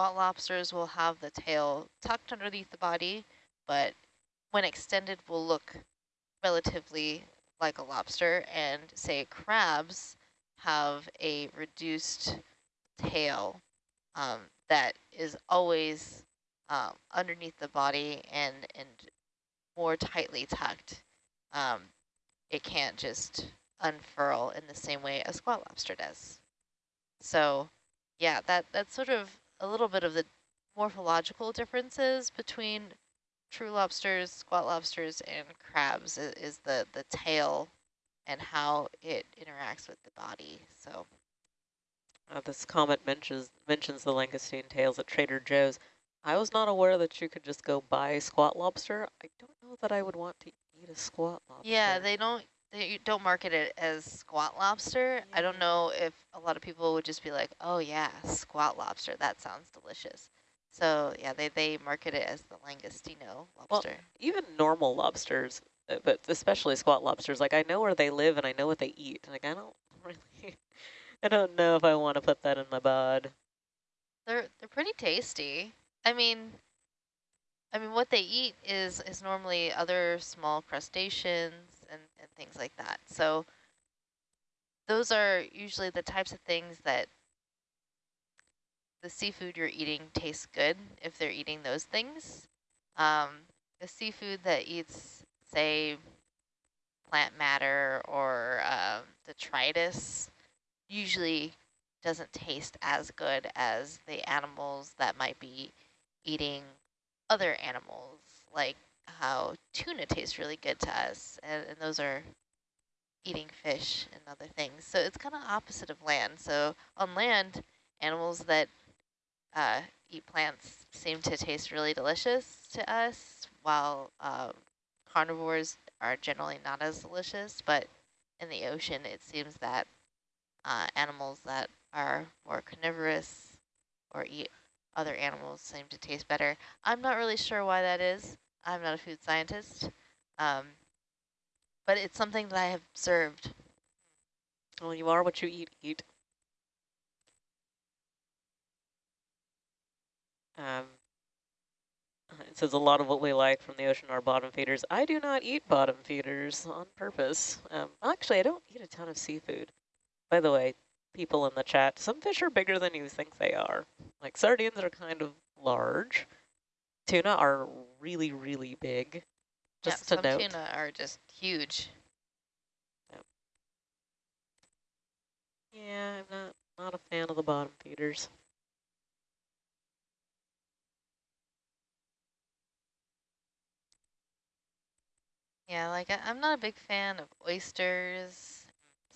squat lobsters will have the tail tucked underneath the body, but when extended will look relatively like a lobster and say crabs have a reduced tail um, that is always um, underneath the body and, and more tightly tucked. Um, it can't just unfurl in the same way a squat lobster does. So yeah, that that's sort of a little bit of the morphological differences between true lobsters, squat lobsters, and crabs is, is the, the tail and how it interacts with the body. So uh, this comment mentions mentions the langoustine tails at Trader Joe's. I was not aware that you could just go buy squat lobster. I don't know that I would want to eat a squat lobster. Yeah, they don't they don't market it as squat lobster. I don't know if a lot of people would just be like, oh yeah, squat lobster, that sounds delicious. So yeah, they, they market it as the langostino lobster. Well, even normal lobsters, uh, but especially squat lobsters, like I know where they live and I know what they eat. Like I don't really, I don't know if I want to put that in my bod. They're they're pretty tasty. I mean, I mean what they eat is is normally other small crustaceans and, and things like that. So those are usually the types of things that the seafood you're eating tastes good if they're eating those things. Um, the seafood that eats, say, plant matter or uh, detritus usually doesn't taste as good as the animals that might be eating other animals, like how tuna tastes really good to us, and, and those are eating fish and other things. So it's kind of opposite of land. So on land, animals that uh, eat plants seem to taste really delicious to us, while um, carnivores are generally not as delicious. But in the ocean, it seems that uh, animals that are more carnivorous or eat other animals seem to taste better. I'm not really sure why that is. I'm not a food scientist, um, but it's something that I have observed. Well, you are what you eat, eat. Um, it says a lot of what we like from the ocean are bottom feeders. I do not eat bottom feeders on purpose. Um, actually, I don't eat a ton of seafood. By the way, people in the chat, some fish are bigger than you think they are. Like sardines are kind of large. Tuna are really, really big. Just yeah, to some note. tuna are just huge. Yep. Yeah, I'm not not a fan of the bottom feeders. Yeah, like I, am not a big fan of oysters.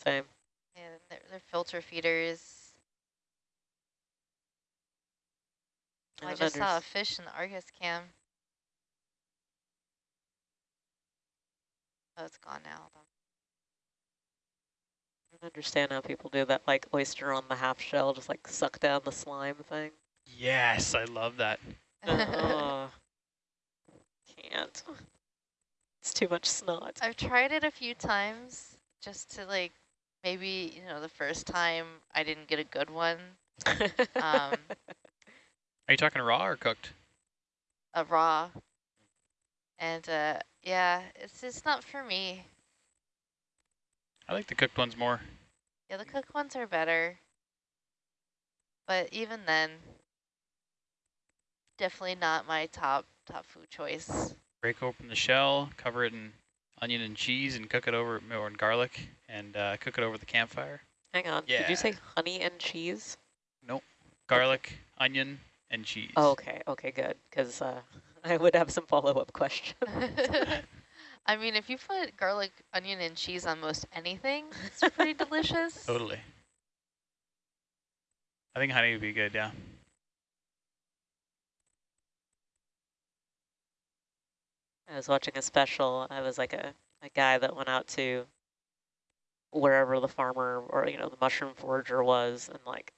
Same. Yeah, they're, they're filter feeders. Oh, I, I just saw a fish in the Argus cam. Oh, it's gone now. I don't understand how people do that, like oyster on the half shell, just like suck down the slime thing. Yes, I love that. oh, can't. It's too much snot. I've tried it a few times just to like, maybe, you know, the first time I didn't get a good one. um, Are you talking raw or cooked? A raw. And uh, yeah, it's just not for me. I like the cooked ones more. Yeah, the cooked ones are better. But even then, definitely not my top top food choice break open the shell, cover it in onion and cheese, and cook it over, or in garlic, and uh, cook it over the campfire. Hang on, yeah. did you say honey and cheese? Nope, garlic, okay. onion, and cheese. Oh, okay, okay, good, because uh, I would have some follow-up questions. I mean, if you put garlic, onion, and cheese on most anything, it's pretty delicious. Totally. I think honey would be good, yeah. I was watching a special. I was like a, a guy that went out to wherever the farmer or, you know, the mushroom forager was and like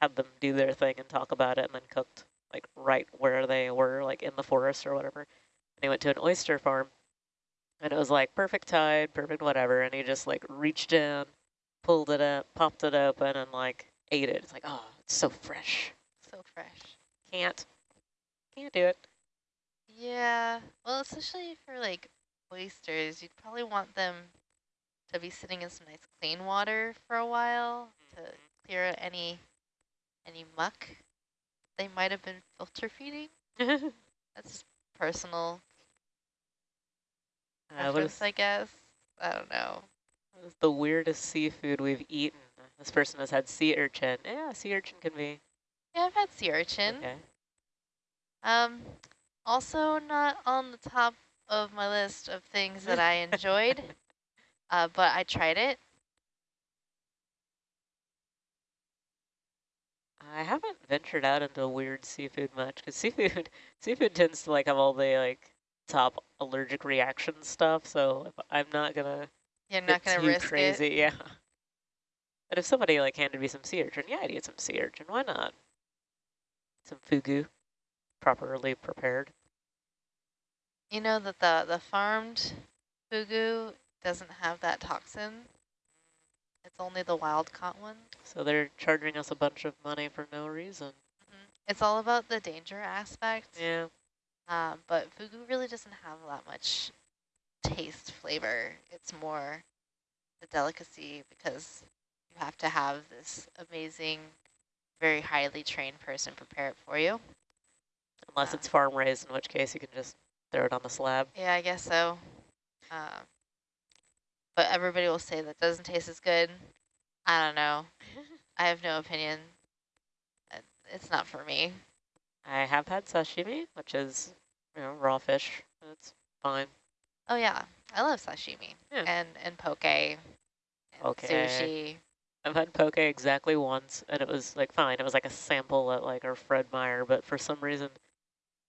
had them do their thing and talk about it and then cooked like right where they were, like in the forest or whatever. And he went to an oyster farm and it was like perfect tide, perfect whatever. And he just like reached in, pulled it up, popped it open and like ate it. It's like, oh, it's so fresh. So fresh. Can't. Can't do it. Yeah, well, especially for like oysters, you'd probably want them to be sitting in some nice clean water for a while to mm-hmm. clear out any any muck they might have been filter feeding. That's just personal preference, I guess. I don't know. is the weirdest seafood we've eaten? This person has had sea urchin. Yeah, sea urchin can be Yeah, I've had sea urchin. okay. Um, also not on the top of my list of things that I enjoyed, uh, but I tried it. I haven't ventured out into weird seafood much because seafood seafood tends to like have all the like top allergic reaction stuff. So if I'm not gonna You're not going to too risk crazy, it. yeah. But if somebody like handed me some sea urchin, yeah, I'd eat some sea urchin. Why not? Some fugu, properly prepared. You know that the, the farmed fugu doesn't have that toxin. It's only the wild caught one. So they're charging us a bunch of money for no reason. It's all about the danger aspect. Yeah. Um, but fugu really doesn't have that much taste flavor. It's more the delicacy because you have to have this amazing, very highly trained person prepare it for you. Unless Ah. it's farm raised, in which case you can just throw it on the slab. Yeah, I guess so. Um, but everybody will say that doesn't taste as good. I don't know. I have no opinion. Uh, It's not for me. I have had sashimi, which is, you know, raw fish. It's fine. Oh yeah, I love sashimi Yeah. and and poke and Poke. sushi. I've had poke exactly once, and it was like fine. It was like a sample at like our Fred Meyer, but for some reason,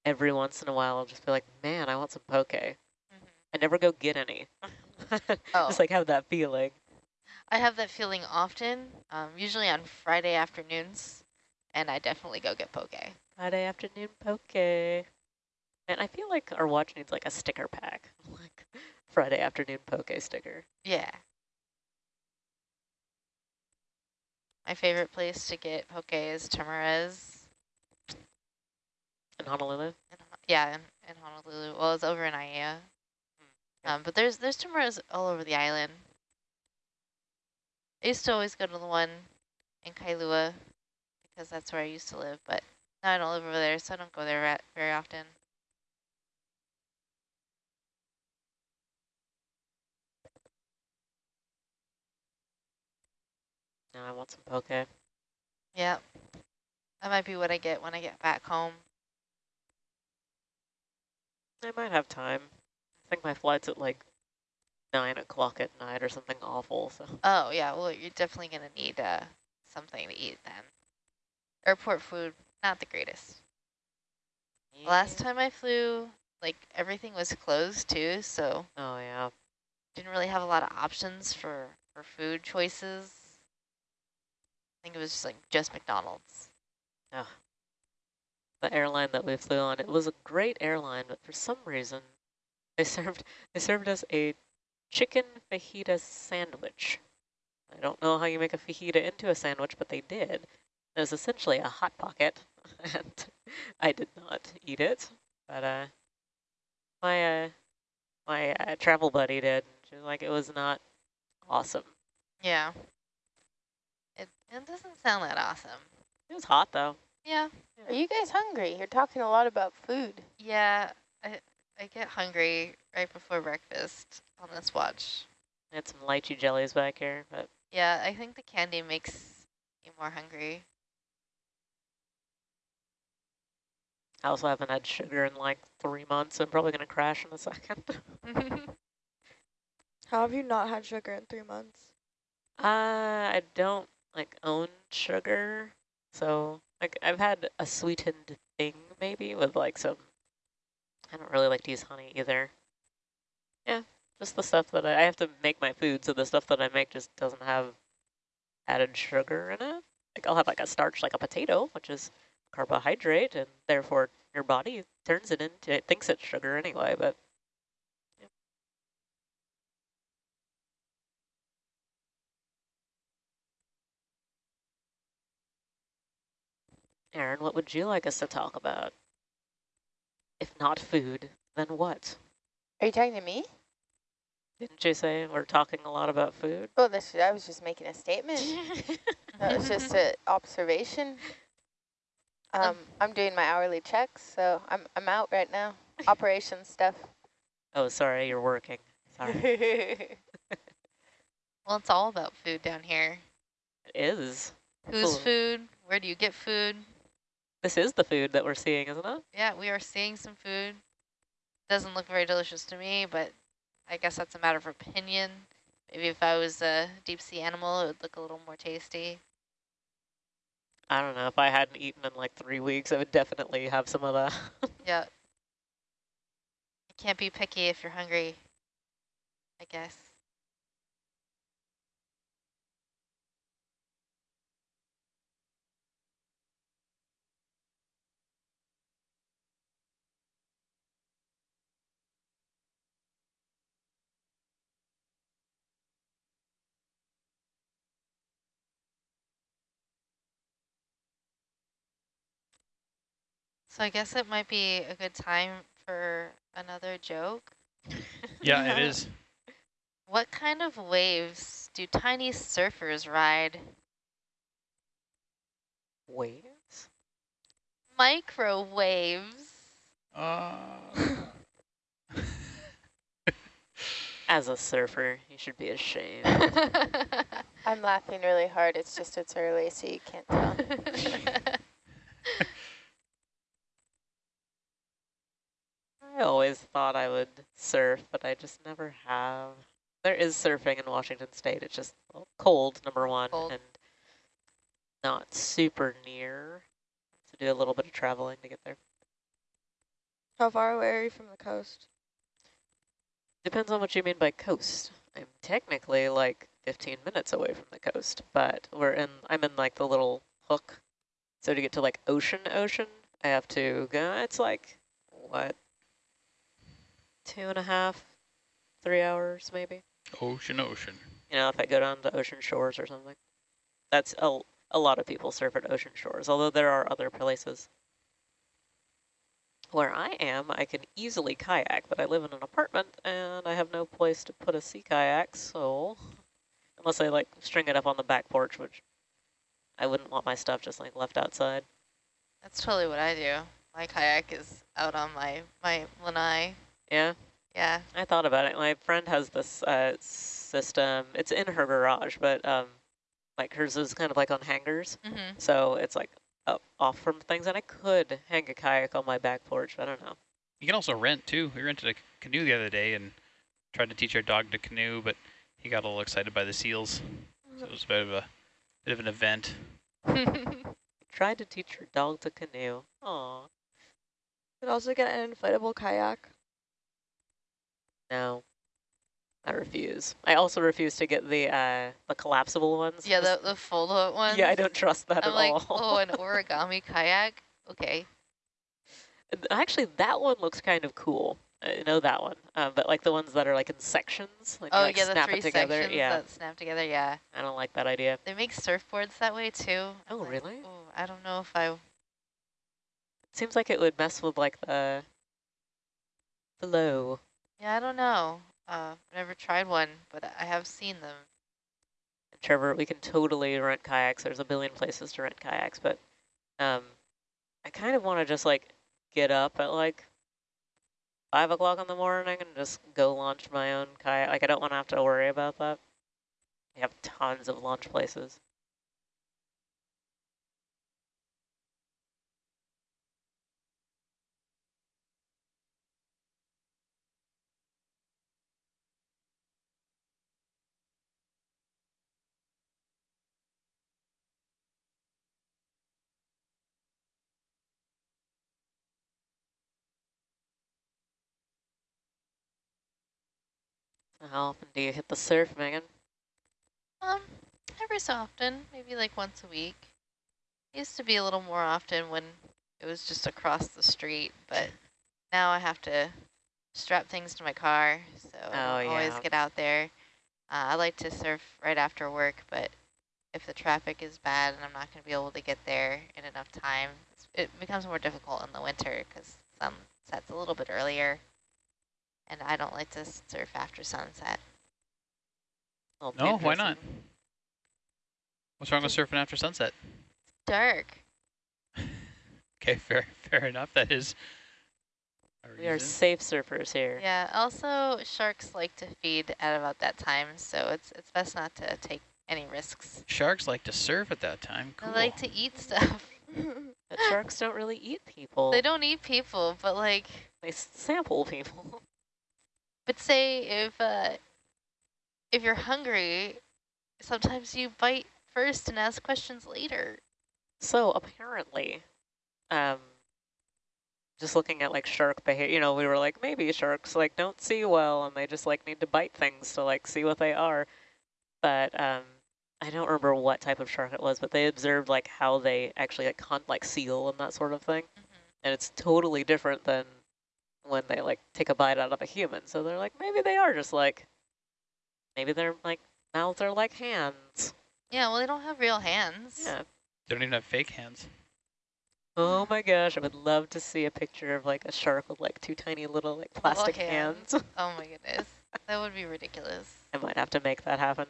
every once in a while, I'll just be like, man, I want some poke. I never go get any. Oh. Just like have that feeling. I have that feeling often, um, usually on Friday afternoons, and I definitely go get poke. Friday afternoon poke. And I feel like our watch needs like a sticker pack, like Friday afternoon poke sticker. Yeah. My favorite place to get poke is Tamura's. In Honolulu. In, yeah, in, in Honolulu. Well, it's over in Aiea. Um, but there's there's Tamura's all over the island. I used to always go to the one in Kailua because that's where I used to live, but now I don't live over there, so I don't go there very often. Now I want some poke. Yeah. That might be what I get when I get back home. I might have time. I think my flight's at like nine o'clock at night or something awful. So Oh, yeah. Well, you're definitely going to need uh, something to eat then. Airport food, not the greatest. Last time I flew, like, everything was closed too, so Oh yeah. didn't really have a lot of options for, for food choices. I think it was just, like, just McDonald's. The airline that we flew on, it was a great airline, but for some reason, they served they served us a chicken fajita sandwich. I don't know how you make a fajita into a sandwich, but they did. It was essentially a hot pocket, and I did not eat it. But uh, my uh, my uh, travel buddy did. She was like, it was not awesome. Yeah. It, it doesn't sound that awesome. It was hot though. Yeah. Are you guys hungry? You're talking a lot about food. Yeah. I, I get hungry right before breakfast on this watch. I had some lychee jellies back here, but Yeah, I think the candy makes you more hungry. I also haven't had sugar in like three months. I'm probably going to crash in a second. How have you not had sugar in three months? uh, I don't like own sugar. So like I've had a sweetened thing maybe with like some, I don't really like to use honey either. Yeah, just the stuff that I, I have to make my food. So the stuff that I make just doesn't have added sugar in it. Like I'll have like a starch like a potato, which is carbohydrate and therefore your body turns it into, it thinks it's sugar anyway, but Aaron, what would you like us to talk about? If not food, then what? Are you talking to me? Didn't you say we're talking a lot about food? Oh, this, I was just making a statement. that was just an observation. Um, I'm doing my hourly checks, so I'm I'm out right now. Operation stuff. Oh, sorry, you're working. Sorry. Well, it's all about food down here. It is. Whose Cool. food? Where do you get food? This is the food that we're seeing, isn't it? Yeah, we are seeing some food. Doesn't look very delicious to me, but I guess that's a matter of opinion. Maybe if I was a deep sea animal, it would look a little more tasty. I don't know. If I hadn't eaten in like three weeks, I would definitely have some of that. Yeah. You can't be picky if you're hungry, I guess. So I guess it might be a good time for another joke. Yeah, it is. What kind of waves do tiny surfers ride? Waves? Microwaves. Uh, As a surfer, you should be ashamed. I'm laughing really hard. It's just it's early, so you can't tell. I always thought I would surf, but I just never have. There is surfing in Washington State. It's just cold, number one, Cold. and not super near. To do a little bit of traveling to get there. How far away are you from the coast? Depends on what you mean by coast. I'm technically like 15 minutes away from the coast, but we're in. I'm in like the little hook. So to get to like ocean, ocean, I have to go. It's like what, two and a half, three hours maybe. ocean, ocean. You know, if I go down to ocean shores or something. That's a a lot of people surf at ocean shores, although there are other places. Where I am, I can easily kayak, but I live in an apartment and I have no place to put a sea kayak, so unless I like string it up on the back porch, which I wouldn't want my stuff just like left outside. That's totally what I do. My kayak is out on my, my lanai. Yeah, Yeah. I thought about it. My friend has this uh, system. It's in her garage, but um, like hers is kind of like on hangers. Mm-hmm. So it's like up off from things, and I could hang a kayak on my back porch. I don't know. You can also rent too. We rented a canoe the other day and tried to teach our dog to canoe, but he got a little excited by the seals. So it was a bit of a bit of an event. Tried to teach your dog to canoe. Aw, Could also get an inflatable kayak. No. I refuse. I also refuse to get the uh, the collapsible ones. yeah, the, the fold-out ones. yeah, I don't trust that I'm at like, all. oh, an origami kayak? Okay. Actually, that one looks kind of cool. I know that one. Um, but like the ones that are like in sections, like, Oh, like yeah, the snap three it together. sections Yeah, that snap together, yeah. I don't like that idea. They make surfboards that way, too. Oh, like, really? Oh, I don't know if I... It seems like it would mess with like the flow. Yeah, I don't know. Uh, I've never tried one, but I have seen them. Trevor, we can totally rent kayaks. There's a billion places to rent kayaks, but um, I kind of want to just like get up at like five o'clock in the morning and just go launch my own kayak. Like I don't want to have to worry about that. We have tons of launch places. How often do you hit the surf, Megan? Um, every so often, maybe like once a week. Used to be a little more often when it was just across the street, but now I have to strap things to my car, so I Oh, don't always get out there. Uh, I like to surf right after work, but if the traffic is bad and I'm not going to be able to get there in enough time. It becomes more difficult in the winter because sun sets a little bit earlier. And I don't like to surf after sunset. No, why dangerous. not? What's wrong with surfing after sunset? Dark. Okay, fair, fair enough. That is. a We are safe surfers here. Yeah, also sharks like to feed at about that time, so it's it's best not to take any risks. Sharks like to surf at that time. Cool. They like to eat stuff. But sharks don't really eat people. They don't eat people, but like, They sample people. but say if uh, if you're hungry, sometimes you bite first and ask questions later. So apparently, um, just looking at like shark behavior, you know, we were like, maybe sharks like don't see well and they just like need to bite things to like see what they are. But um, I don't remember what type of shark it was, but they observed like how they actually like hunt like seal and that sort of thing. And it's totally different than when they like take a bite out of a human. So they're like, maybe they are just like, maybe their like mouths are like hands. Yeah, well, they don't have real hands. Yeah. They don't even have fake hands. Oh my gosh, I would love to see a picture of like a shark with like two tiny little like plastic hands. hands. Oh my goodness, that would be ridiculous. I might have to make that happen.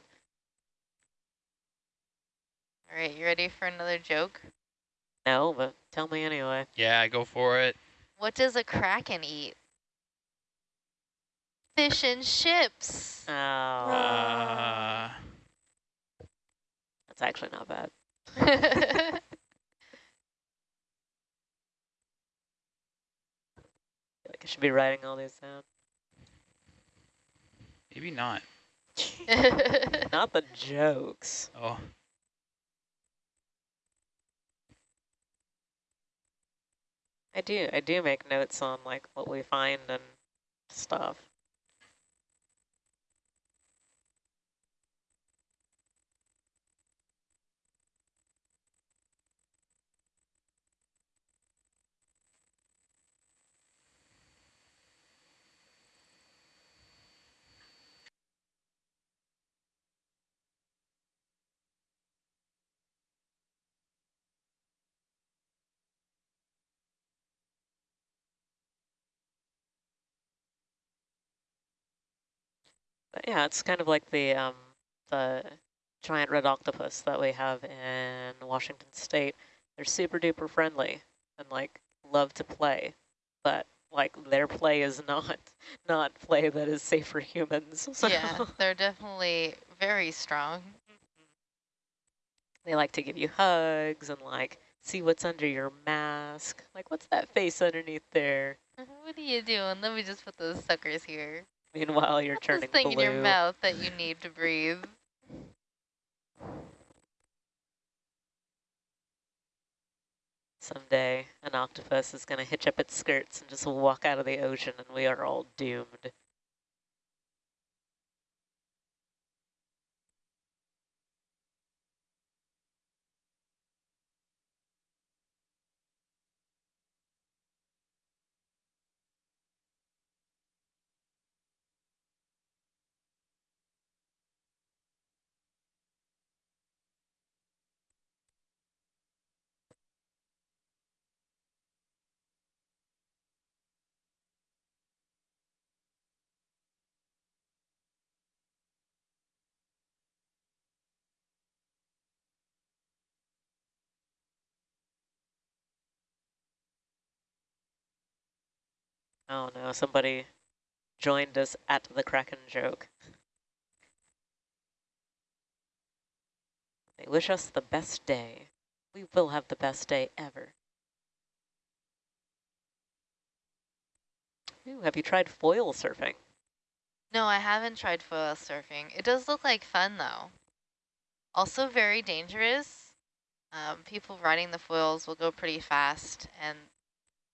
All right, you ready for another joke? No, but tell me anyway. Yeah, go for it. What does a kraken eat? Fish and chips. Oh, Uh, that's actually not bad. I like I should be writing all these down. maybe not. Not the jokes. Oh, I do, I do make notes on like what we find and stuff. Yeah, it's kind of like the um the giant red octopus that we have in Washington State. They're super duper friendly and like love to play, but like their play is not not play that is safe for humans. So yeah, they're definitely very strong. they like to give you hugs and like see what's under your mask. Like what's that face underneath there? What are you doing? Let me just put those suckers here. Meanwhile, you're Put turning this thing blue. in your mouth that you need to breathe. Someday, an octopus is going to hitch up its skirts and just walk out of the ocean, and we are all doomed. Oh no, somebody joined us at the Kraken joke. They wish us the best day. We will have the best day ever. Ooh, have you tried foil surfing? No, I haven't tried foil surfing. It does look like fun though. Also very dangerous. Um, people riding the foils will go pretty fast and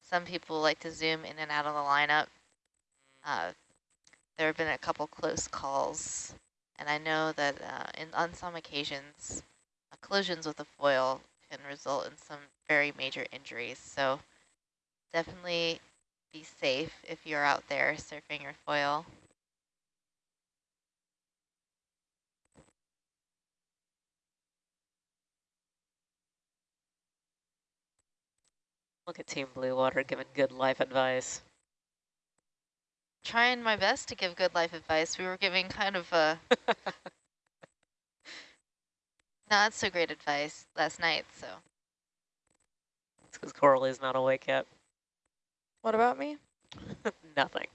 some people like to zoom in and out of the lineup. Uh, there have been a couple close calls and I know that uh, in, on some occasions uh, collisions with a foil can result in some very major injuries. So definitely be safe if you're out there surfing your foil. Look at Team Blue Water giving good life advice. Trying my best to give good life advice. We were giving kind of a not so great advice last night, so. It's because Coralie's not awake yet. What about me? Nothing.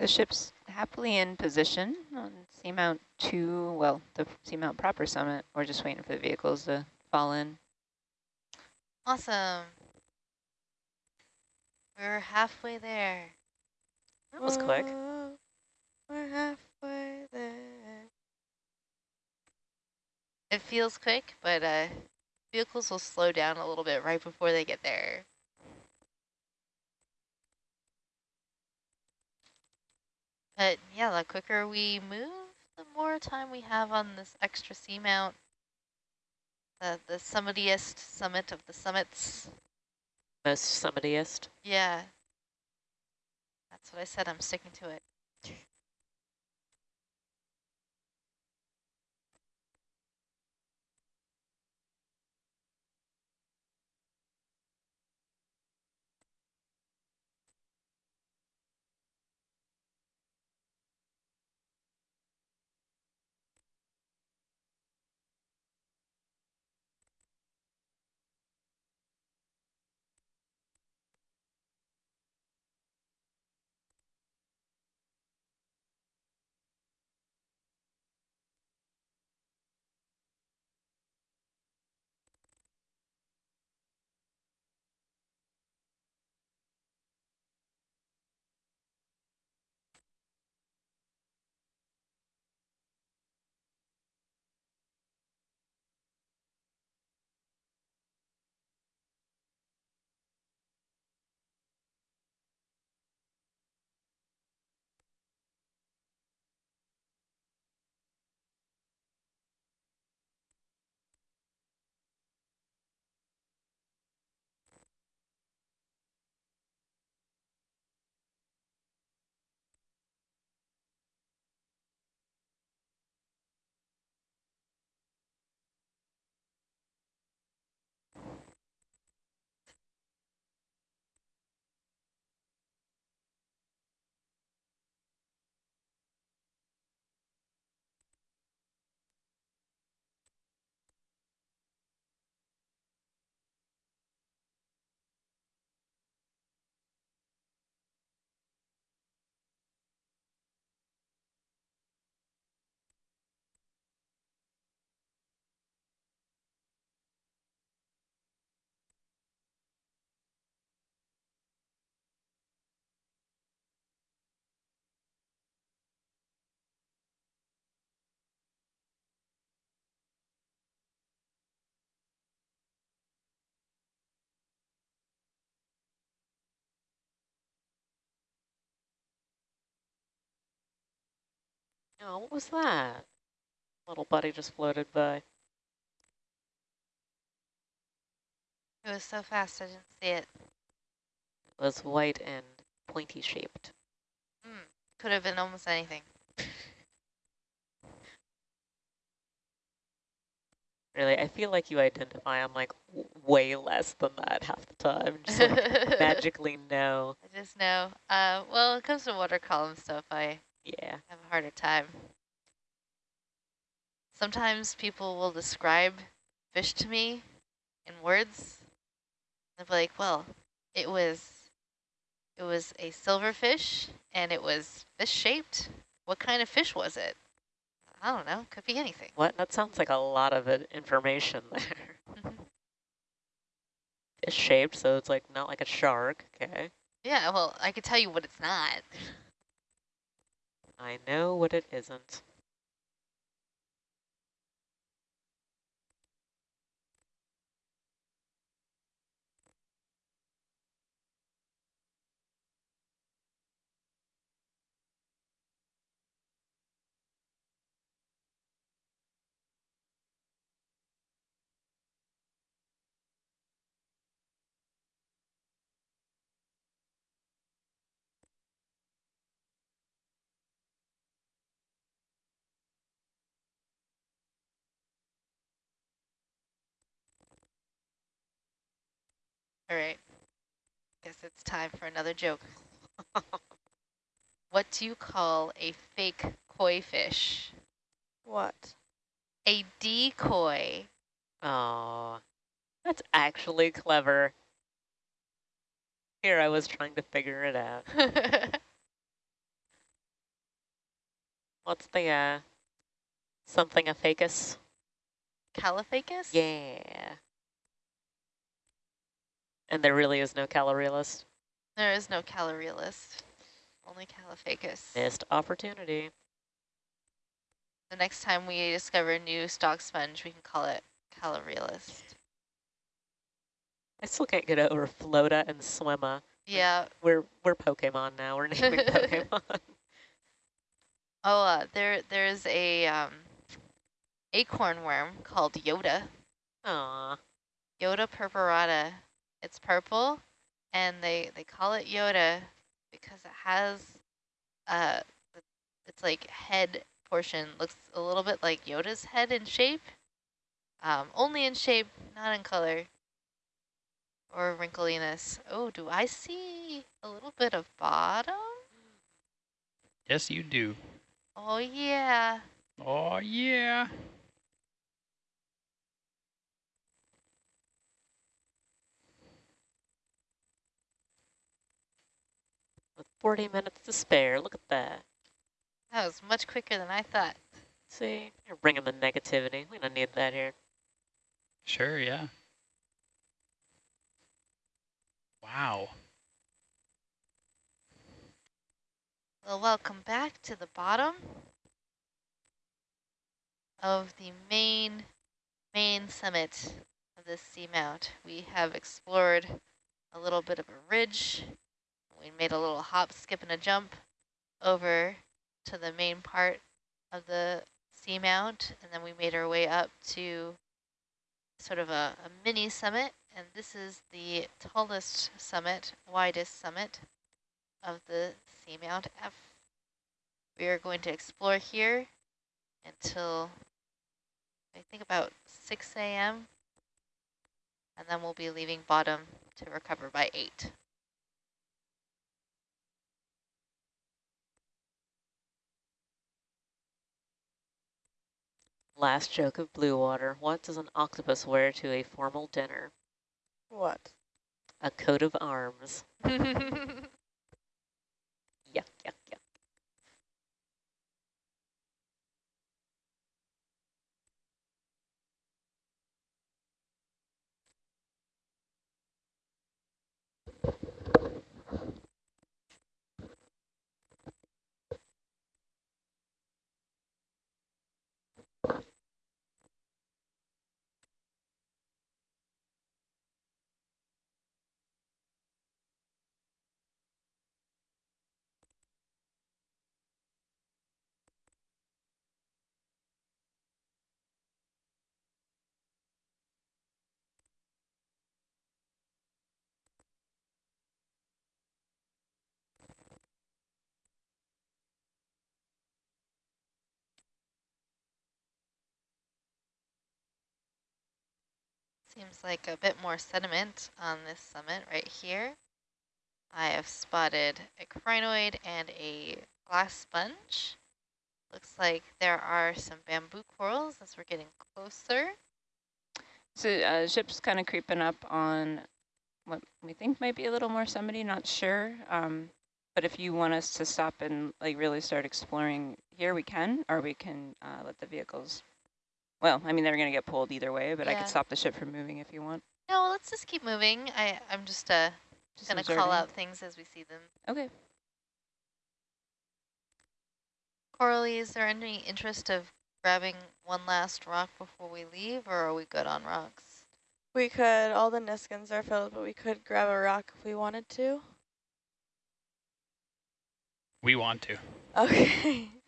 The ship's happily in position on Seamount 2, well, the Seamount proper summit. We're just waiting for the vehicles to fall in. Awesome. We're halfway there. That was quick. We're halfway there. It feels quick, but uh, vehicles will slow down a little bit right before they get there. But yeah, the quicker we move, the more time we have on this extra seamount. The, the summitiest summit of the summits. Most summitiest. Yeah. That's what I said, I'm sticking to it. Oh, what was that? Little buddy just floated by. It was so fast, I didn't see it. It was white and pointy shaped. Mm, could have been almost anything. Really, I feel like you identify on like w- way less than that half the time. Just like magically know. I just know. Uh, well, it comes to water column stuff. I Yeah. have a harder time. Sometimes people will describe fish to me in words. They'll be like, well, it was it was a silverfish and it was fish shaped. What kind of fish was it? I don't know. Could be anything. What? That sounds like a lot of information there. Mm-hmm. It's shaped, so it's like not like a shark. Okay. yeah, well, I could tell you what it's not. I know what it isn't. All right. Guess it's time for another joke. what do you call a fake koi fish? What? A decoy. Oh, that's actually clever. Here I was trying to figure it out. What's the, uh, something a facus? Caulophacus? Yeah. And there really is no calorelist. There is no calorelist. Only Caulophacus. Missed opportunity. The next time we discover a new stock sponge, we can call it calorelist. I still can't get over Floata and Swimma. Yeah. We're we're Pokemon now. We're naming Pokemon. Oh, uh, there there's a um, acorn worm called Yoda. Aw. Yoda purpurata. It's purple, and they they call it Yoda because it has uh, its like head portion looks a little bit like Yoda's head in shape. Um, only in shape, not in color or wrinkliness. Oh, do I see a little bit of bottom? Yes, you do. Oh yeah. Oh, yeah. 40 minutes to spare. Look at that. That was much quicker than I thought. See? You're bringing the negativity. We don't need that here. Sure, yeah. Wow. Well, welcome back to the bottom of the main main summit of this seamount. We have explored a little bit of a ridge. We made a little hop, skip, and a jump over to the main part of the seamount, and then we made our way up to sort of a, a mini summit, and this is the tallest summit, widest summit of the Seamount F. We are going to explore here until I think about 6 a.m. and then we'll be leaving bottom to recover by 8. Last joke of blue water. What does an octopus wear to a formal dinner? What? A coat of arms. Yuck. Yuck, Seems like a bit more sediment on this summit right here. I have spotted a crinoid and a glass sponge. Looks like there are some bamboo corals as we're getting closer. So uh, ship's kind of creeping up on what we think might be a little more summity, not sure. Um, but if you want us to stop and like really start exploring here, we can, or we can uh, let the vehicles. Well, I mean, they're going to get pulled either way, but I could stop the ship from moving if you want. No, let's just keep moving. I, I'm just uh, Just gonna call out things as we see them. Okay. Coralie, is there any interest of grabbing one last rock before we leave, or are we good on rocks? We could, all the Niskins are filled, but we could grab a rock if we wanted to. We want to. Okay.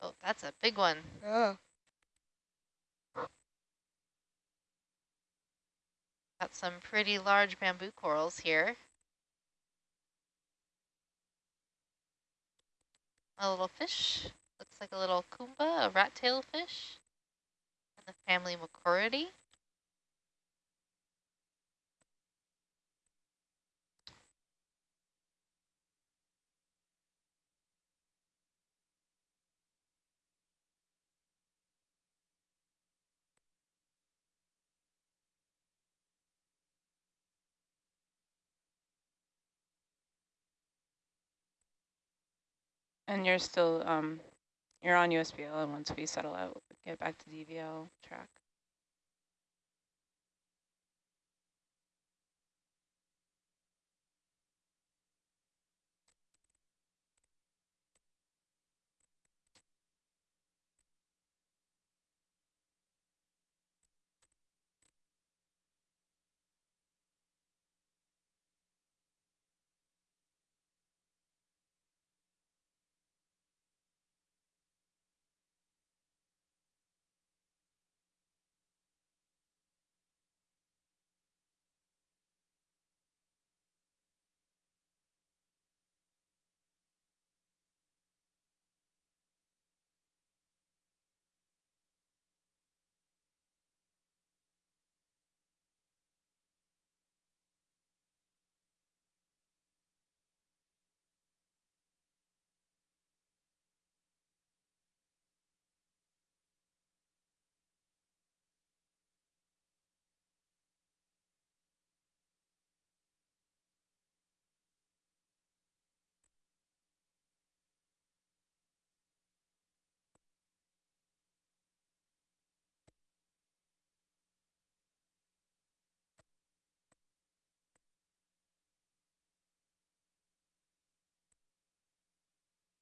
Oh, that's a big one. oh. Got some pretty large bamboo corals here. A little fish. Looks like a little kumba, a rat-tail fish. In the family Macrouridae. And you're still, um, you're on USBL, and once we settle out, get back to DVL track.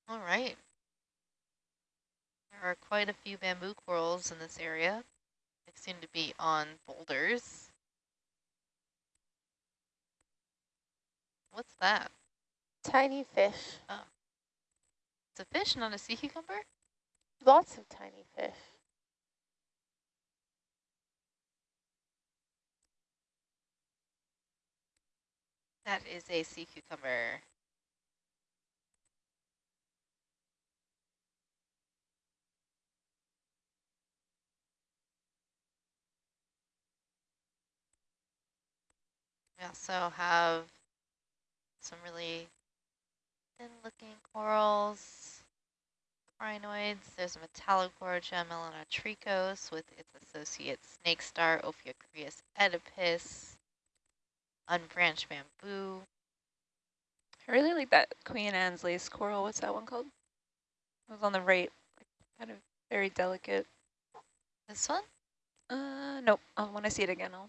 All right. There are quite a few bamboo corals in this area. They seem to be on boulders. What's that? Tiny fish. Oh. It's a fish, not a sea cucumber? Lots of tiny fish. That is a sea cucumber. We also have some really thin looking corals, crinoids. There's a Metallogorgia melanotrichos with its associate snake star, Ophiocreas oedipus, unbranched bamboo. I really like that Queen Anne's lace coral. What's that one called? It was on the right, kind of very delicate. This one? Uh, nope. Um, when I see it again, I'll,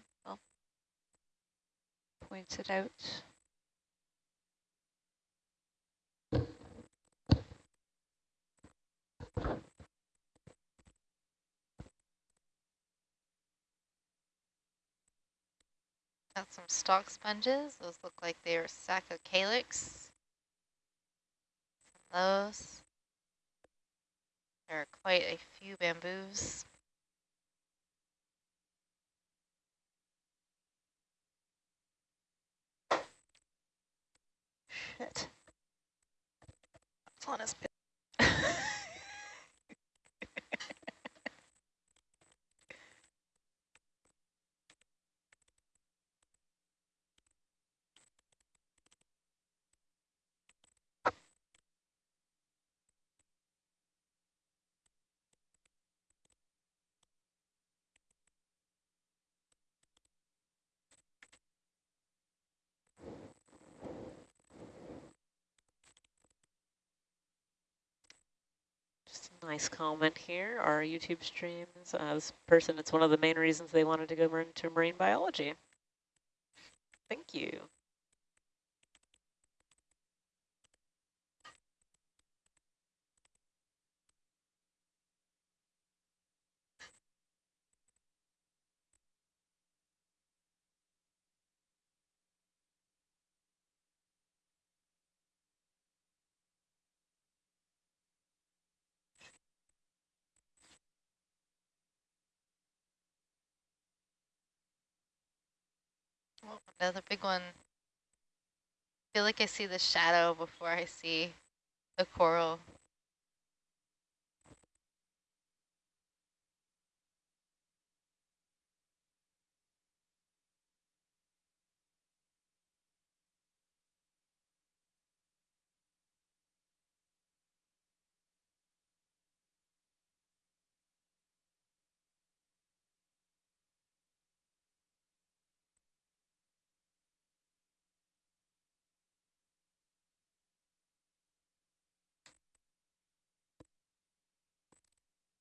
I'll point it out. Got some stalk sponges. Those look like they are Saccocalyx. Those. There are quite a few bamboos. That's on his Nice comment here. Our YouTube streams, uh, this person, it's one of the main reasons they wanted to go into marine biology. Thank you. Another big one. I feel like I see the shadow before I see the coral.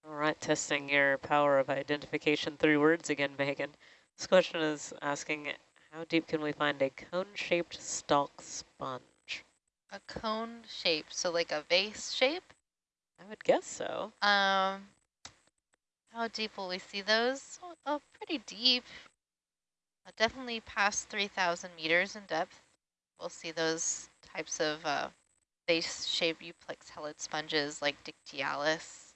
All right, testing your power of identification through words again, Megan. This question is asking, how deep can we find a cone-shaped stalk sponge? A cone shape, so like a vase shape? I would guess so. Um, how deep will we see those? Oh, oh pretty deep. Uh, definitely past 3,000 meters in depth. We'll see those types of uh, vase-shaped euplectellid sponges like Dictyaulus.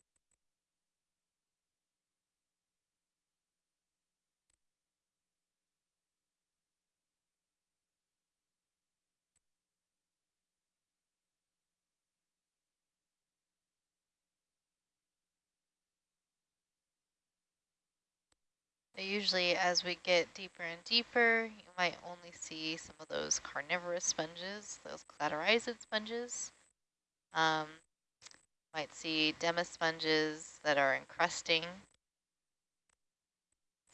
Usually as we get deeper and deeper, you might only see some of those carnivorous sponges, those cladorhizid sponges. Um, might see demosponges that are encrusting.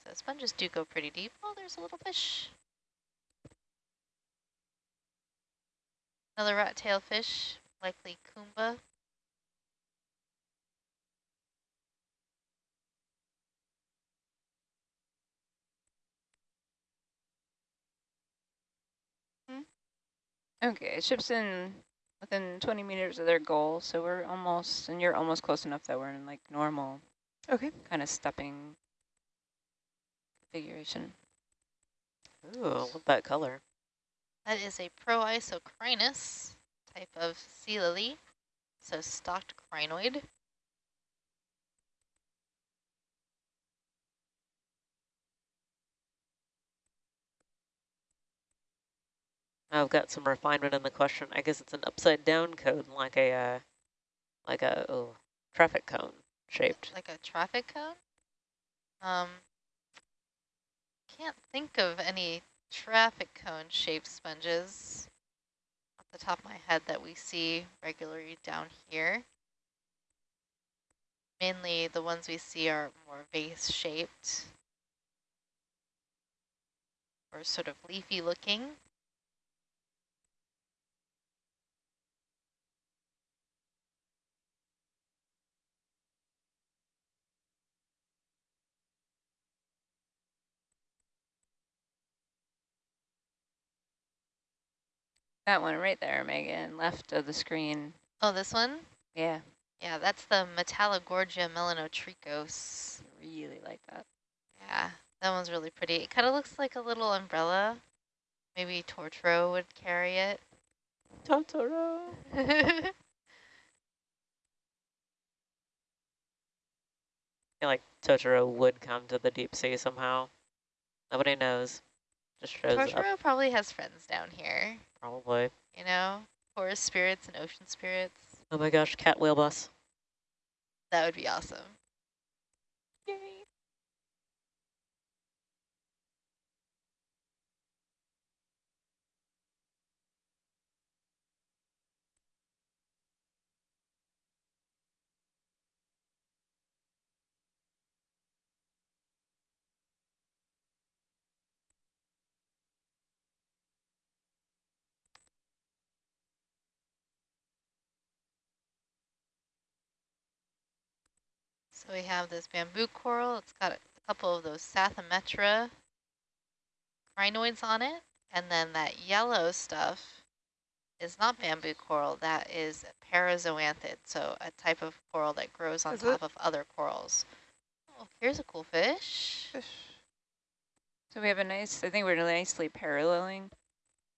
So sponges do go pretty deep. Oh, there's a little fish. Another rat tail fish, likely Kumba. Okay, it ship's in within 20 meters of their goal, so we're almost, and you're almost close enough that we're in like normal Okay. kind of stepping configuration. Ooh, I love that color. That is a proisocrinus type of sea lily, so stalked crinoid. I've got some refinement in the question. I guess it's an upside down cone, like a uh, like a oh, traffic cone shaped. Like a traffic cone? Um, can't think of any traffic cone shaped sponges off the top of my head that we see regularly down here. Mainly the ones we see are more vase shaped or sort of leafy looking. That one right there, Megan, left of the screen. Oh, this one? Yeah, Yeah, that's the Metallogorgia melanotrichos. I really like that. Yeah, that one's really pretty. It kind of looks like a little umbrella. Maybe Tortoro would carry it. Totoro. I feel like Totoro would come to the deep sea somehow. Nobody knows. Just shows up, Tortoro probably has friends down here, probably. you know? Forest spirits and ocean spirits. Oh my gosh, cat whale bus. That would be awesome. So we have this bamboo coral. It's got a couple of those Psathyrometra crinoids on it. And then that yellow stuff is not bamboo coral. That is a parazoanthid, so a type of coral that grows on Is top it? of other corals. Oh, here's a cool fish. Fish. So we have a nice, I think we're nicely paralleling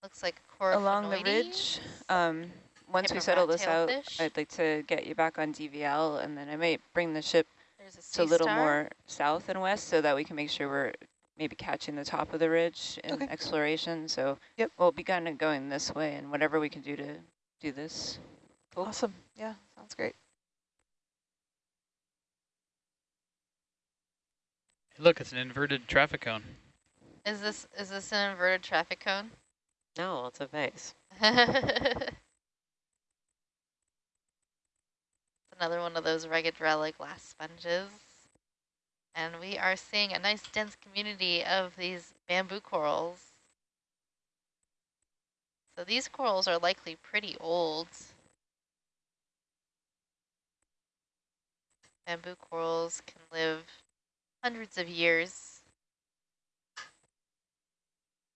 Looks like a coral along the ridge. Um, once we settle this out, fish. I'd like to get you back on DVL, and then I might bring the ship There's a to a little star. more south and west so that we can make sure we're maybe catching the top of the ridge in Okay. exploration. So Yep. we'll be kind of going this way and whatever we can do to do this. Cool. Awesome. Yeah, sounds great. Look, it's an inverted traffic cone. Is this is this an inverted traffic cone? No, it's a vase. Another one of those rugged relic glass sponges. And we are seeing a nice dense community of these bamboo corals. So these corals are likely pretty old. Bamboo corals can live hundreds of years.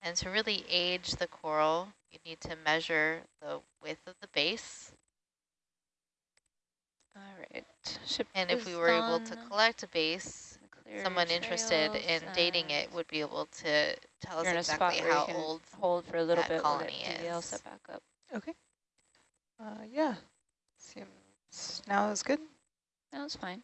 And to really age the coral, you need to measure the width of the base. All right. Ship And if we were able to collect a base, Clear someone interested in dating it would be able to tell us You're in exactly how you can old. hold for a little that bit. We'll colony is. set back up. Okay. Uh, yeah. Seems now is good. That was fine.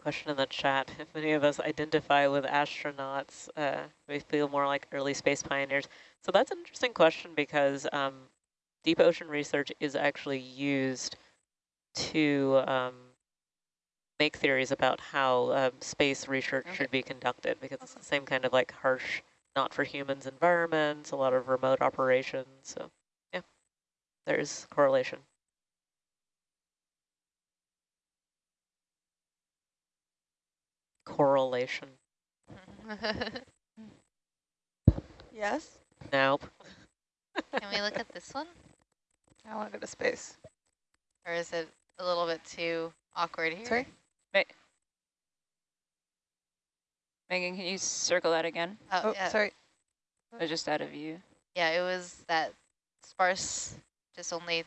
Question in the chat, if any of us identify with astronauts, uh, we feel more like early space pioneers. So that's an interesting question because um, deep ocean research is actually used to um, make theories about how um, space research Okay. should be conducted because it's the same kind of like harsh, not for humans environments, a lot of remote operations. So yeah, there's correlation. Correlation. Yes. Nope. Can we look at this one? I want to go to space. Or is it a little bit too awkward here? Sorry? Megan, can you circle that again? Oh, Oh, yeah. sorry. Or just out of view? Yeah, it was that sparse, just only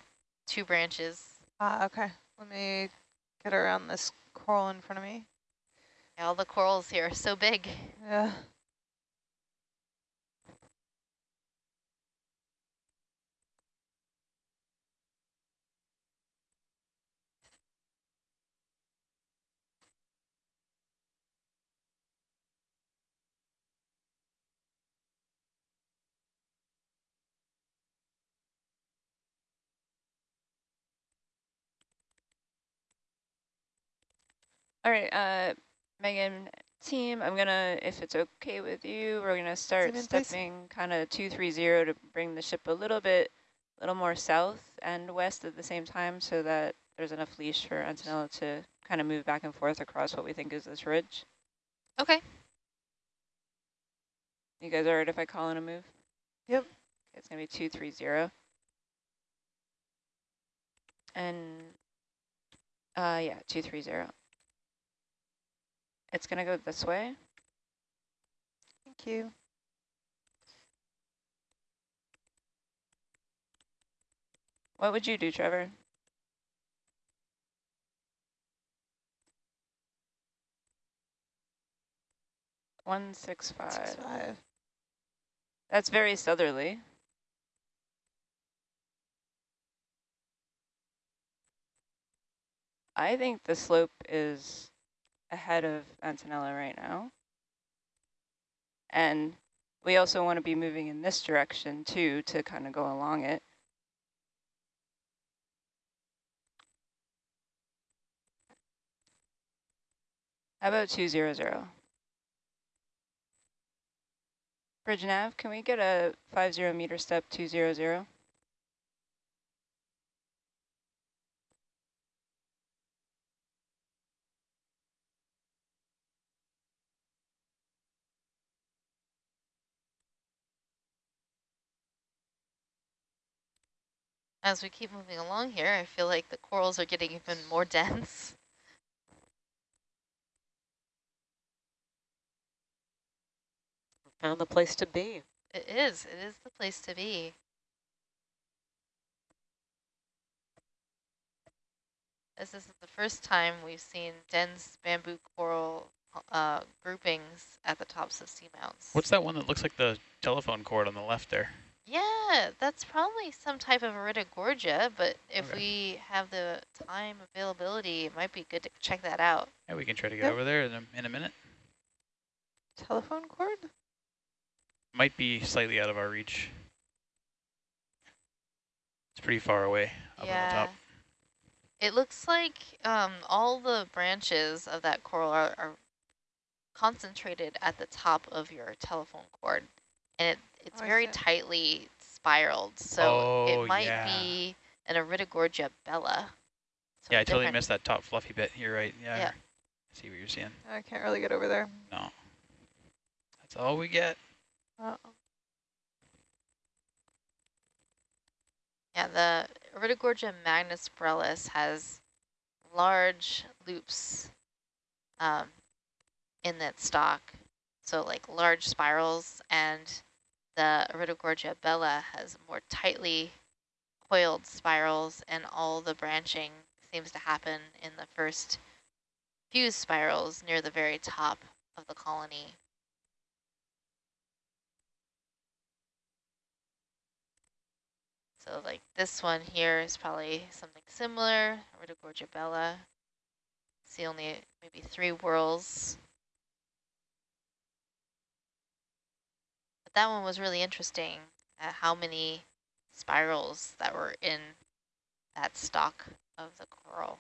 two branches. Ah, okay. Let me get around this coral in front of me. All the corals here are so big. Yeah. All right, uh, Megan, team, I'm gonna, if it's okay with you, we're gonna start in, stepping kind of 230 to bring the ship a little bit, a little more south and west at the same time so that there's enough leash for Antonella to kind of move back and forth across what we think is this ridge. Okay. You guys all right if I call in a move? Yep. Okay, it's gonna be 230. And, uh, yeah, 230. It's gonna go this way. Thank you. What would you do, Trevor? One six Six, five. five. That's very southerly. I think the slope is ahead of Antonella right now. And we also want to be moving in this direction too to kind of go along it. How about 200? Bridge nav, can we get a 50 meter step 200? As we keep moving along here, I feel like the corals are getting even more dense. Found the place to be. It is. It is the place to be. This isn't the first time we've seen dense bamboo coral uh, groupings at the tops of seamounts. What's that one that looks like the telephone cord on the left there? Yeah, that's probably some type of Iridogorgia, but if Okay. we have the time availability, it might be good to check that out. Yeah, we can try to get Yep. over there in a, in a minute. Telephone cord? Might be slightly out of our reach. It's pretty far away up on the top. It looks like um, all the branches of that coral are, are concentrated at the top of your telephone cord. And it, it's Oh, very see. tightly spiraled. So Oh, it might yeah. be an Iridogorgia bella. So yeah, I totally different- missed that top fluffy bit. You're right. Yeah. Yeah. I see what you're seeing. I can't really get over there. No. That's all we get. Uh Yeah, the Iridogorgia magnispiralis has large loops um, in that stalk, so like large spirals, and the Iridogorgia bella has more tightly coiled spirals, and all the branching seems to happen in the first few spirals near the very top of the colony. So like this one here is probably something similar, Iridogorgia bella. See only maybe three whorls. That one was really interesting at how many spirals that were in that stalk of the coral.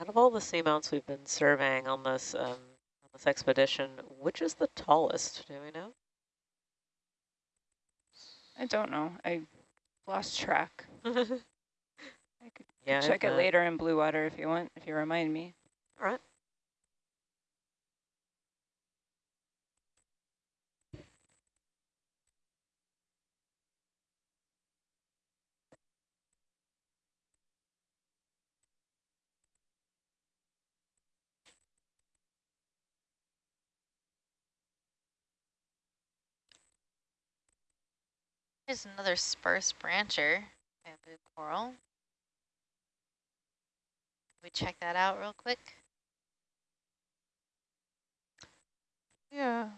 Out of all the seamounts we've been surveying on this um, on this expedition, which is the tallest? Do we know? I don't know. I lost track. I could check it later in blue water if you want, if you remind me. All right. Here's another sparse brancher, bamboo coral. Can we check that out real quick? Yeah.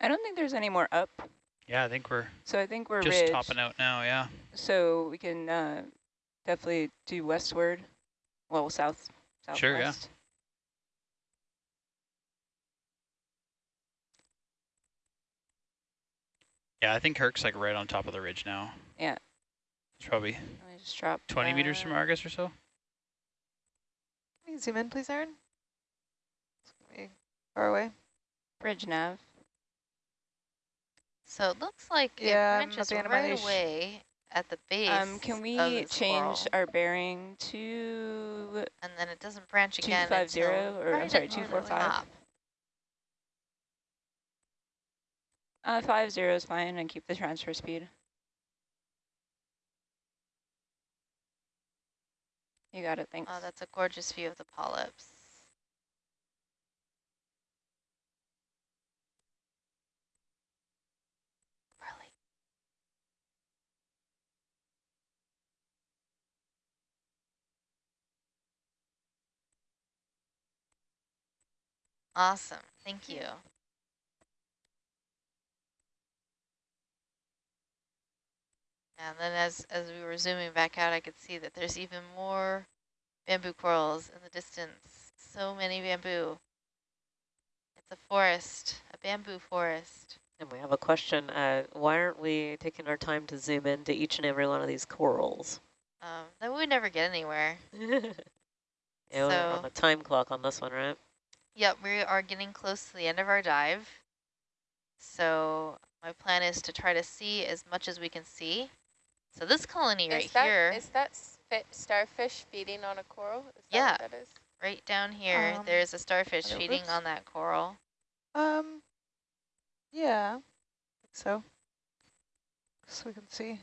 I don't think there's any more up, Yeah, I think we're so I think we're just ridge. topping out now. Yeah. So we can uh, definitely do westward, well, south, southwest. Sure, yeah. Yeah, I think Herc's like right on top of the ridge now. Yeah. It's probably Let me just drop. 20 meters from. Argus or so. Can you zoom in, please, Aaron? It's gonna be far away. Bridge nav. So it looks like Yeah, it I'm at branches the end of right away at the base Um, can we change coral, our bearing to and then it doesn't branch again 250 until or, I'm sorry, at the 245? top. Uh, five zero is fine and keep the transfer speed. You got it, thanks. Oh, that's a gorgeous view of the polyps. Really? Awesome, thank you. And then as, as we were zooming back out, I could see that there's even more bamboo corals in the distance. So many bamboo. It's a forest, a bamboo forest. And we have a question, uh, why aren't we taking our time to zoom into each and every one of these corals? Um, then we would never get anywhere. yeah, we're So- on the time clock on this one, right? Yep, we are getting close to the end of our dive. So my plan is to try to see as much as we can see. So this colony right is that, here, Is that starfish feeding on a coral? Is that Yeah. what that is? right down here, Um, there's a starfish feeding oops. on that coral. Um, yeah, so. So we can see.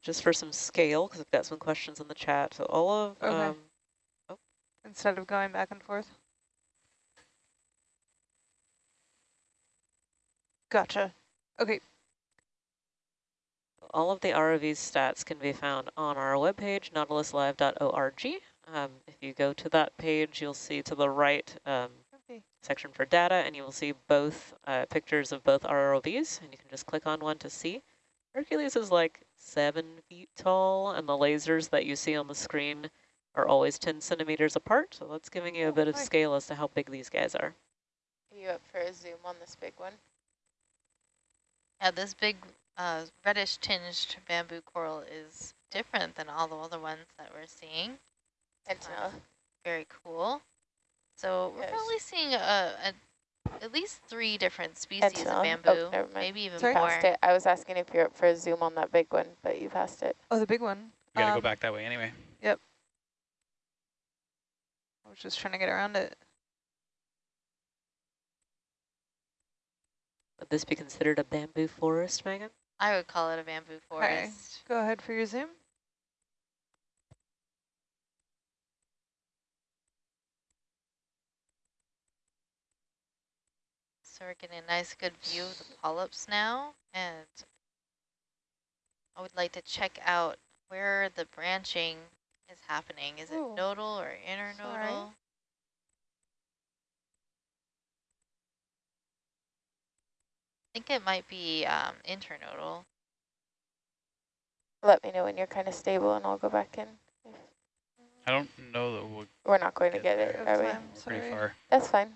Just for some scale, because I've got some questions in the chat. So all of, Okay. um, Instead of going back and forth. Gotcha. Okay. all of the ROV's stats can be found on our webpage, nautiluslive.org. Um, if you go to that page, you'll see to the right um, Okay. section for data, and you will see both uh, pictures of both ROVs, and you can just click on one to see. Hercules is like seven feet tall, and the lasers that you see on the screen are always 10 centimeters apart, so that's giving you a Oh, bit of scale as to how big these guys are. Are you up for a zoom on this big one? Yeah, this big uh, reddish tinged bamboo coral is different than all the other ones that we're seeing. It's to. Uh, very cool. So we're Yes. probably seeing a, a at least three different species to of know. Oh, bamboo, maybe even Sorry? more. Passed it. I was asking if you're up for a zoom on that big one, but you passed it. Oh, the big one. We gotta Um, go back that way anyway. Yep. I was just trying to get around it. This be considered a bamboo forest, Megan? I would call it a bamboo forest. Okay. forest. Go ahead for your zoom. So we're getting a nice good view of the polyps now, and I would like to check out where the branching is happening. Is it nodal or internodal? Sorry. Think it might be um, internodal. Let me know when you're kind of stable and I'll go back in. I don't know that we're We're not going to Get get it, Of are we? pretty far. That's fine.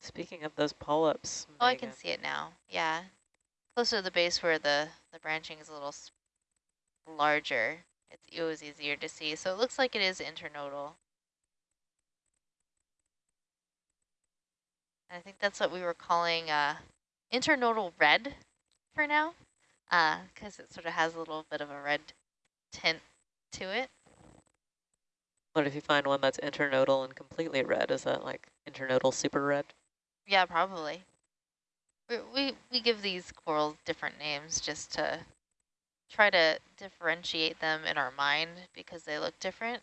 Speaking of those polyps, Oh, I can see it now. Yeah. Closer to the base where the, the branching is a little larger. It's, it was easier to see. So it looks like it is internodal. I think that's what we were calling uh, internodal red for now, because it sort of has a little bit of a red tint to it. What if you find one that's internodal and completely red? Is that like internodal super red? Yeah, probably. We, we, we give these corals different names just to try to differentiate them in our mind because they look different.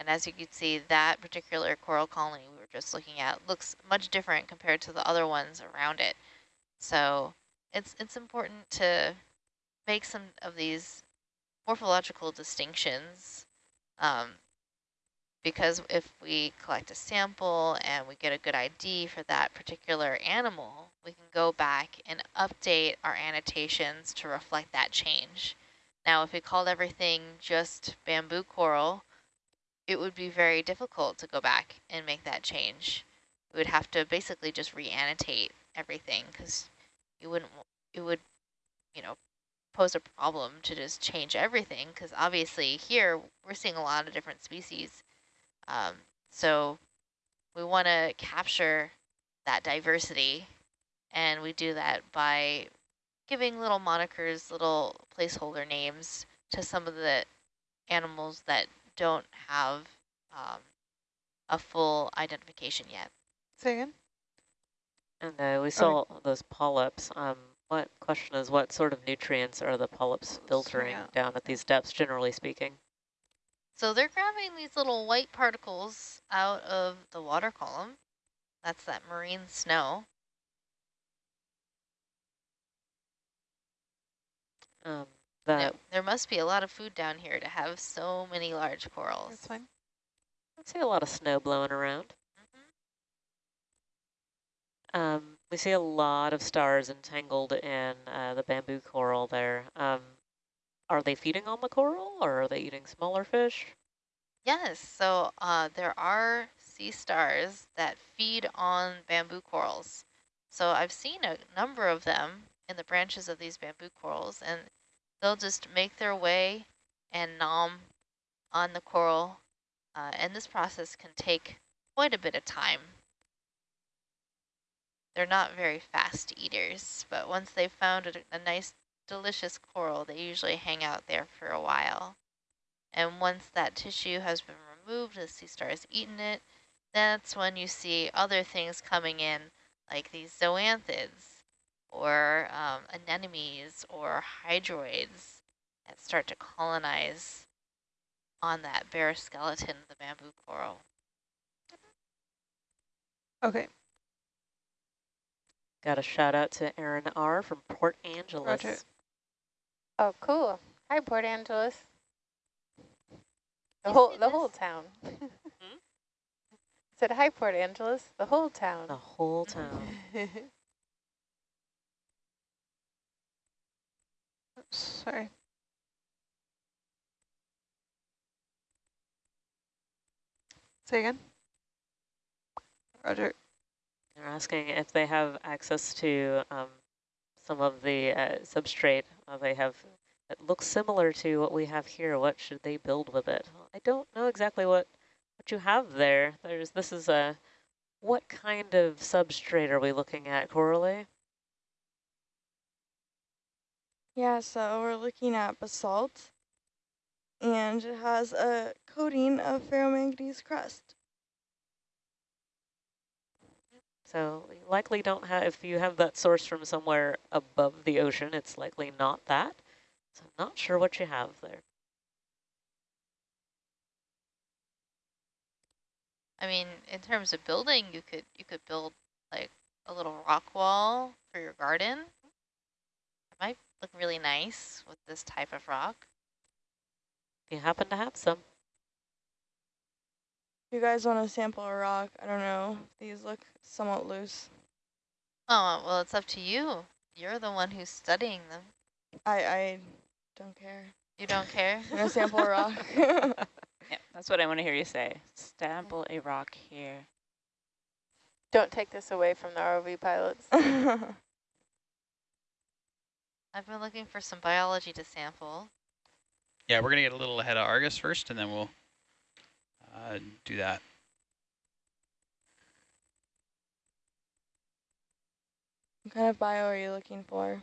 And as you can see, that particular coral colony we were just looking at looks much different compared to the other ones around it. So it's, it's important to make some of these morphological distinctions um, because if we collect a sample and we get a good ID for that particular animal, we can go back and update our annotations to reflect that change. Now, if we called everything just bamboo coral, it would be very difficult to go back and make that change. We would have to basically just re-annotate everything because you wouldn't, it would, you know, pose a problem to just change everything because obviously here we're seeing a lot of different species um, so we want to capture that diversity, and we do that by giving little monikers, little placeholder names to some of the animals that don't have um, a full identification yet. Say again? And uh, we saw those polyps. Um, what question is what sort of nutrients are the polyps filtering out. down at these depths, generally speaking? So they're grabbing these little white particles out of the water column. That's that marine snow. Um, And that it- there must be a lot of food down here to have so many large corals. That's fine. I see a lot of snow blowing around. Mhm. Um, we see a lot of stars entangled in uh, the bamboo coral there. Um, are they feeding on the coral or are they eating smaller fish? Yes, so uh, there are sea stars that feed on bamboo corals. So I've seen a number of them in the branches of these bamboo corals, and they'll just make their way and nom on the coral. Uh, and this process can take quite a bit of time. They're not very fast eaters, but once they've found a, a nice, delicious coral, they usually hang out there for a while. And once that tissue has been removed, the sea star has eaten it, that's when you see other things coming in, like these zoanthids, or um, anemones, or hydroids that start to colonize on that bare skeleton of the bamboo coral. Okay. Got a shout out to Aaron R. from Port Angeles. Roger. Oh, cool. Hi, Port Angeles. The whole see the whole this? town. Said hi, Port Angeles. The whole town. The whole town. sorry. Say again. Roger. They're asking if they have access to um, some of the uh, substrate uh, they have that looks similar to what we have here. What should they build with it? I don't know exactly what what you have there. There's this is a what kind of substrate are we looking at, Coralie? Yeah, so we're looking at basalt, and it has a coating of ferromanganese crust. So you likely don't have, if you have that source from somewhere above the ocean, it's likely not that. So I'm not sure what you have there. I mean, in terms of building, you could you could build like a little rock wall for your garden. It might look really nice with this type of rock. If you happen to have some. If you guys want to sample a rock, I don't know, these look somewhat loose. Oh, well, it's up to you. You're the one who's studying them. I, I don't care. You don't care? I'm going to sample a rock. Yeah, that's what I want to hear you say. Sample a rock here. Don't take this away from the ROV pilots. I've been looking for some biology to sample. Yeah, we're going to get a little ahead of Argus first, and then we'll uh, do that. what kind of bio are you looking for?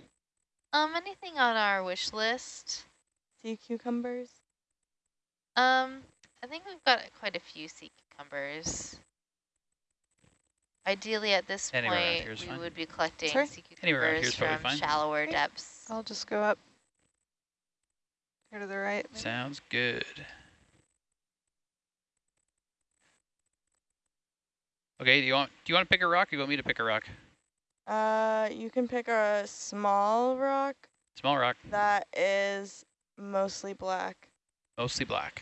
Um, anything on our wish list? Sea cucumbers? Um, I think we've got quite a few sea cucumbers. Ideally, at this Anywhere point, here is we fine. would be collecting Sorry? sea Anywhere cucumbers from shallower Okay. depths. I'll just go up. Here to the right. maybe? Sounds good. Okay, do you want do you want to pick a rock or do you want me to pick a rock? Uh, you can pick a small rock Small rock, that is mostly black. mostly black.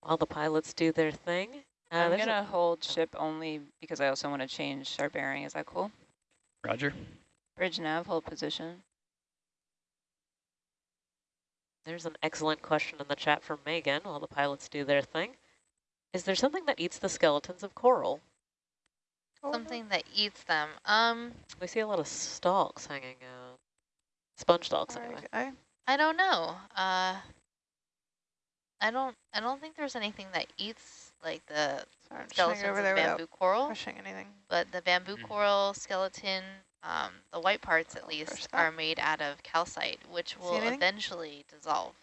While the pilots do their thing. Uh, I'm going to hold ship only because I also want to change our bearing. Is that cool? Roger. Bridge nav, hold position. There's an excellent question in the chat from Megan while the pilots do their thing. Is there something that eats the skeletons of coral? Something that eats them. Um, We see a lot of stalks hanging out. Sponge stalks, anyway. I, I don't know. Uh, I don't. I don't think there's anything that eats like the sorry, I'm just trying to skeletons over of there bamboo coral. pushing anything. But the bamboo Mm. coral skeleton, um, the white parts at least, are made out of calcite, which will eventually dissolve.